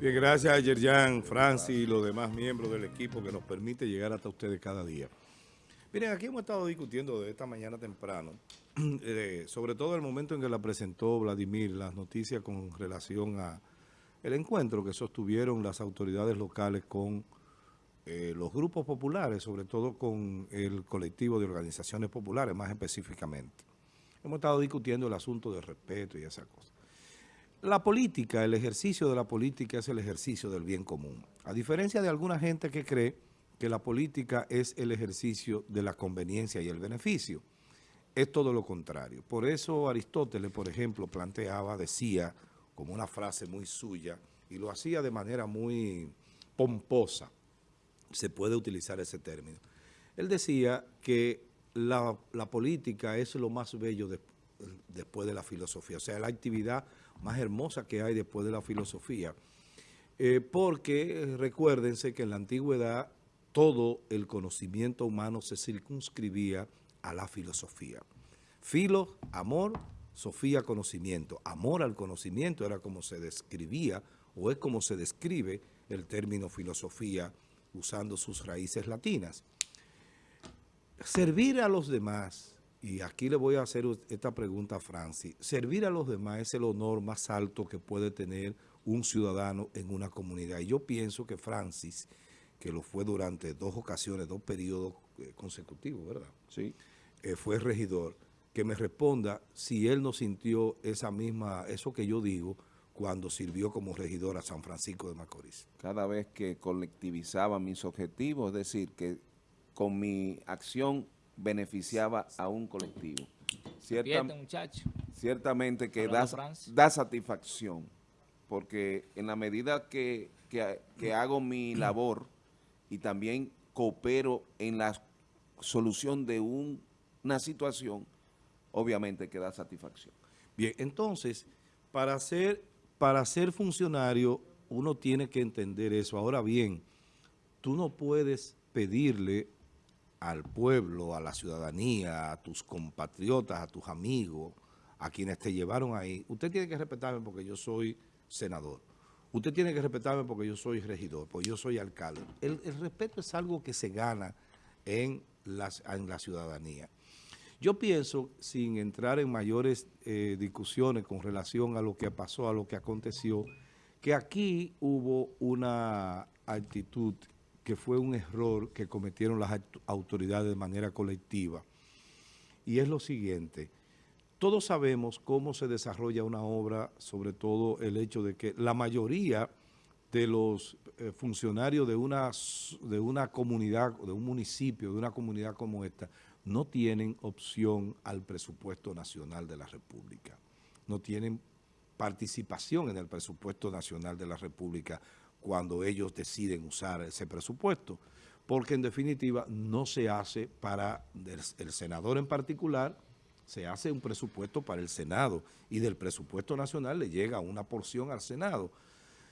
Bien, gracias a Yerjan, Francis y los demás miembros del equipo que nos permite llegar hasta ustedes cada día. Miren, aquí hemos estado discutiendo de esta mañana temprano, eh, sobre todo el momento en que la presentó Vladimir, las noticias con relación a el encuentro que sostuvieron las autoridades locales con eh, los grupos populares, sobre todo con el colectivo de organizaciones populares, más específicamente. Hemos estado discutiendo el asunto del respeto y esas cosas. La política, el ejercicio de la política es el ejercicio del bien común. A diferencia de alguna gente que cree que la política es el ejercicio de la conveniencia y el beneficio. Es todo lo contrario. Por eso Aristóteles, por ejemplo, planteaba, decía, como una frase muy suya, y lo hacía de manera muy pomposa, se puede utilizar ese término. Él decía que la, política es lo más bello después de la filosofía, o sea, la actividad más hermosa que hay después de la filosofía. Eh, porque recuérdense que en la antigüedad todo el conocimiento humano se circunscribía a la filosofía. Filo, amor, sofía, conocimiento. Amor al conocimiento era como se describía o es como se describe el término filosofía usando sus raíces latinas. Servir a los demás, y aquí le voy a hacer esta pregunta a Francis, servir a los demás es el honor más alto que puede tener un ciudadano en una comunidad. Y yo pienso que Francis que lo fue durante dos ocasiones, dos periodos eh, consecutivos, ¿verdad? Sí. Eh, fue regidor, que me responda si él no sintió esa misma, eso que yo digo, cuando sirvió como regidor a San Francisco de Macorís. Cada vez que colectivizaba mis objetivos, es decir, que con mi acción beneficiaba a un colectivo. Ciertamente que da, da, satisfacción, porque en la medida que, que hago mi labor, y también coopero en la solución de una situación, obviamente que da satisfacción. Bien, entonces, para ser, para ser funcionario, uno tiene que entender eso. Ahora bien, tú no puedes pedirle al pueblo, a la ciudadanía, a tus compatriotas, a tus amigos, a quienes te llevaron ahí. Usted tiene que respetarme porque yo soy senador. Usted tiene que respetarme porque yo soy regidor, porque yo soy alcalde. El, respeto es algo que se gana en, en la ciudadanía. Yo pienso, sin entrar en mayores eh, discusiones con relación a lo que pasó, a lo que aconteció, que aquí hubo una actitud que fue un error que cometieron las autoridades de manera colectiva. Y es lo siguiente, todos sabemos cómo se desarrolla una obra, sobre todo el hecho de que la mayoría de los eh, funcionarios de una, de una comunidad, de un municipio, de una comunidad como esta, no tienen opción al presupuesto nacional de la República. No tienen participación en el presupuesto nacional de la República cuando ellos deciden usar ese presupuesto, porque en definitiva no se hace para el senador en particular, se hace un presupuesto para el Senado y del presupuesto nacional le llega una porción al Senado.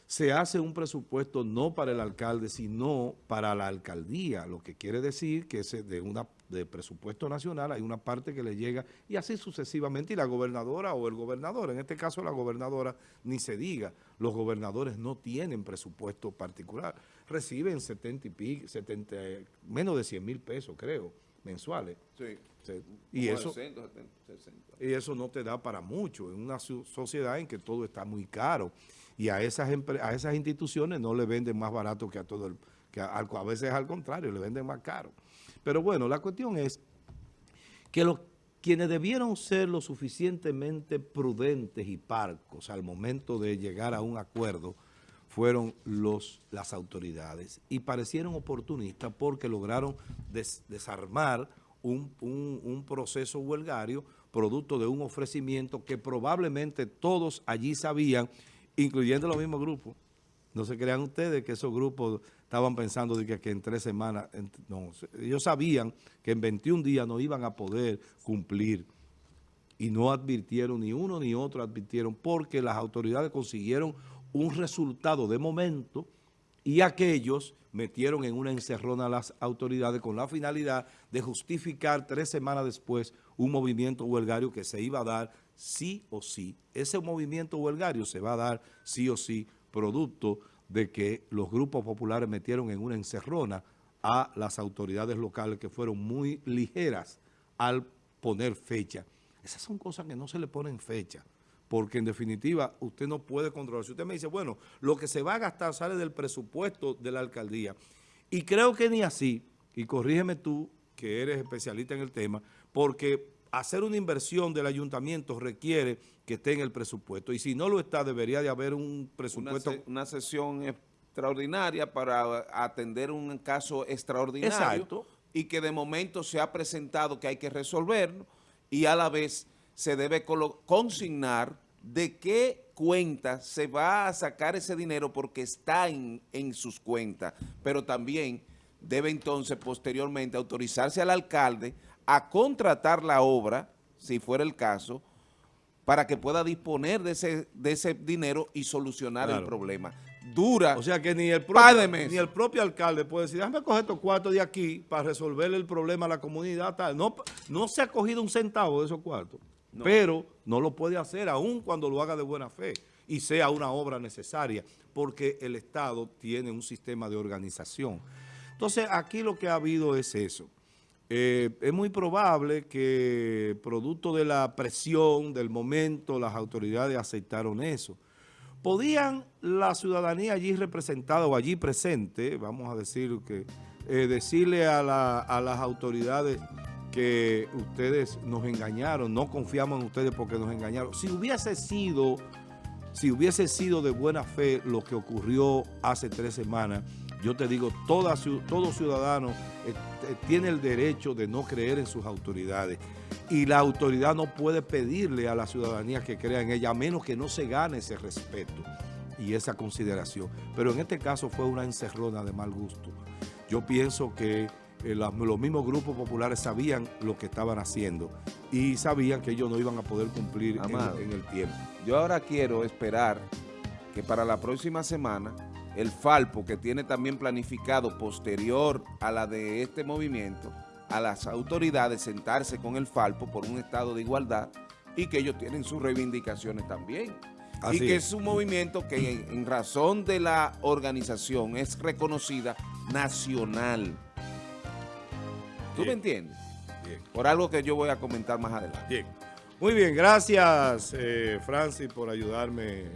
Se hace un presupuesto no para el alcalde, sino para la alcaldía, lo que quiere decir que de una de presupuesto nacional hay una parte que le llega y así sucesivamente y la gobernadora o el gobernador, en este caso la gobernadora ni se diga, los gobernadores no tienen presupuesto particular, reciben 70 y pico, 70, menos de 100 mil pesos creo, mensuales. Sí. Y, eso, y eso no te da para mucho en una sociedad en que todo está muy caro. Y a esas, a esas instituciones no le venden más barato que a todo el... que a, a veces al contrario, le venden más caro. Pero bueno, la cuestión es que los quienes debieron ser lo suficientemente prudentes y parcos al momento de llegar a un acuerdo fueron los, las autoridades y parecieron oportunistas porque lograron desarmar un, proceso huelgario producto de un ofrecimiento que probablemente todos allí sabían, incluyendo los mismos grupos. No se crean ustedes que esos grupos estaban pensando de que, en tres semanas, no, ellos sabían que en 21 días no iban a poder cumplir y no advirtieron, ni uno ni otro advirtieron, porque las autoridades consiguieron un resultado de momento y aquellos metieron en una encerrona a las autoridades con la finalidad de justificar tres semanas después un movimiento huelgario que se iba a dar sí o sí. Ese movimiento huelgario se va a dar sí o sí producto de que los grupos populares metieron en una encerrona a las autoridades locales que fueron muy ligeras al poner fecha. Esas son cosas que no se le ponen fecha, porque en definitiva usted no puede controlar. Si usted me dice, bueno, lo que se va a gastar sale del presupuesto de la alcaldía, y creo que ni así, y corrígeme tú, que eres especialista en el tema, porque hacer una inversión del ayuntamiento requiere que esté en el presupuesto, y si no lo está, debería de haber un presupuesto... Una, una sesión extraordinaria para atender un caso extraordinario Exacto. y que de momento se ha presentado que hay que resolverlo y a la vez se debe consignar de qué cuenta se va a sacar ese dinero porque está en, en sus cuentas, pero también debe entonces posteriormente autorizarse al alcalde a contratar la obra, si fuera el caso, para que pueda disponer de ese, de ese dinero y solucionar el problema. Dura. O sea que ni el, propio, ni el propio alcalde puede decir, déjame coger estos cuartos de aquí para resolver el problema a la comunidad. Tal. No, no se ha cogido un centavo de esos cuartos, pero no lo puede hacer aún cuando lo haga de buena fe y sea una obra necesaria, porque el Estado tiene un sistema de organización. Entonces, aquí lo que ha habido es eso. Eh, es muy probable que producto de la presión del momento las autoridades aceptaron eso. ¿Podían la ciudadanía allí representada o allí presente, vamos a decir que, eh, decirle a, a las autoridades que ustedes nos engañaron, no confiamos en ustedes porque nos engañaron? Si hubiese sido, si hubiese sido de buena fe lo que ocurrió hace tres semanas, yo te digo, toda, todo ciudadano eh, eh, tiene el derecho de no creer en sus autoridades y la autoridad no puede pedirle a la ciudadanía que crea en ella a menos que no se gane ese respeto y esa consideración. Pero en este caso fue una encerrona de mal gusto. Yo pienso que eh, los mismos grupos populares sabían lo que estaban haciendo y sabían que ellos no iban a poder cumplir en el tiempo. Yo ahora quiero esperar que para la próxima semana el Falpo, que tiene también planificado posterior a la de este movimiento, a las autoridades sentarse con el Falpo por un estado de igualdad y que ellos tienen sus reivindicaciones también. y que es. un movimiento que en, razón de la organización es reconocida nacional. ¿Tú me entiendes? Bien. Por algo que yo voy a comentar más adelante. Bien. Muy bien, gracias eh, Francis por ayudarme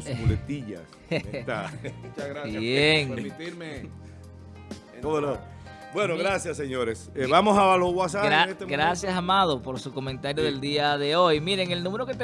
tus muletillas. Muchas gracias bien. por permitirme. Bueno, gracias señores. Eh, vamos a los WhatsApp en este Gracias, Amado, por su comentario del día de hoy. Miren, el número que